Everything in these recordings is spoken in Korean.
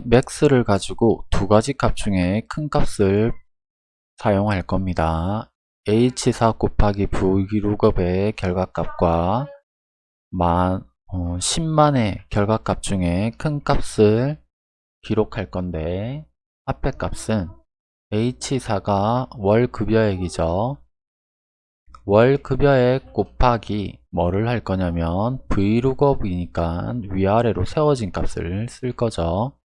이제 max를 가지고 두 가지 값 중에 큰 값을 사용할 겁니다. h4 곱하기 vlookup의 결과값과 만, 어, 10만의 결과값 중에 큰 값을 기록할 건데 앞에 값은 h4가 월 급여액이죠. 월 급여액 곱하기 뭐를 할 거냐면 vlookup이니까 위아래로 세워진 값을 쓸 거죠.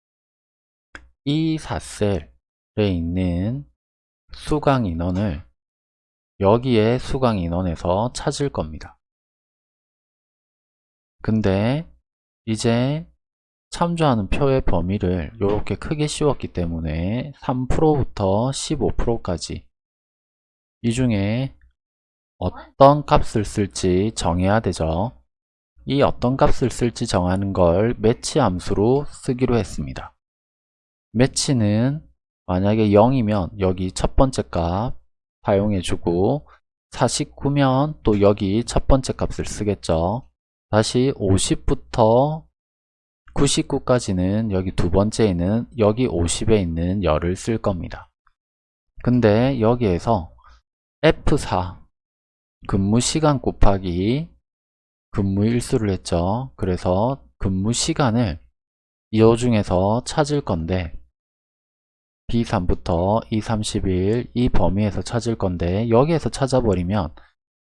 이 4셀에 있는 수강 인원을 여기에 수강 인원에서 찾을 겁니다. 근데 이제 참조하는 표의 범위를 이렇게 크게 씌웠기 때문에 3%부터 15%까지 이 중에 어떤 값을 쓸지 정해야 되죠. 이 어떤 값을 쓸지 정하는 걸 매치 함수로 쓰기로 했습니다. 매치는 만약에 0이면 여기 첫 번째 값 사용해주고 49면 또 여기 첫 번째 값을 쓰겠죠. 다시 50부터 99까지는 여기 두 번째에는 여기 50에 있는 열을 쓸 겁니다. 근데 여기에서 F4 근무 시간 곱하기 근무 일수를 했죠. 그래서 근무 시간을 이 중에서 찾을 건데 B3부터 E31 이 범위에서 찾을 건데 여기에서 찾아버리면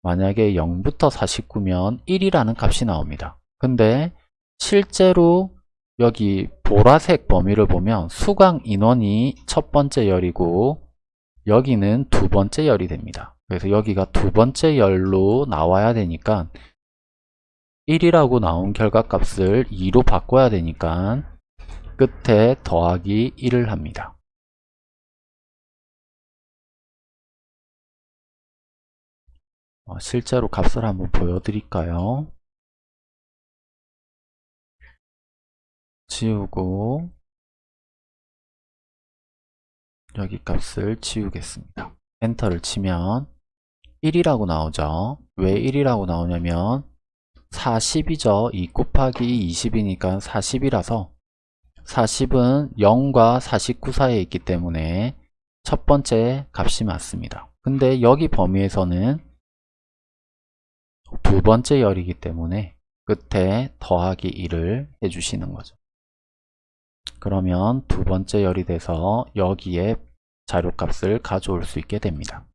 만약에 0부터 49면 1이라는 값이 나옵니다. 근데 실제로 여기 보라색 범위를 보면 수강 인원이 첫 번째 열이고 여기는 두 번째 열이 됩니다. 그래서 여기가 두 번째 열로 나와야 되니까 1이라고 나온 결과값을 2로 바꿔야 되니까 끝에 더하기 1을 합니다. 실제로 값을 한번 보여드릴까요? 지우고 여기 값을 지우겠습니다. 엔터를 치면 1이라고 나오죠. 왜 1이라고 나오냐면 40이죠. 2 곱하기 20이니까 40이라서 40은 0과 49 사이에 있기 때문에 첫 번째 값이 맞습니다. 근데 여기 범위에서는 두 번째 열이기 때문에 끝에 더하기 1을 해주시는 거죠. 그러면 두 번째 열이 돼서 여기에 자료값을 가져올 수 있게 됩니다.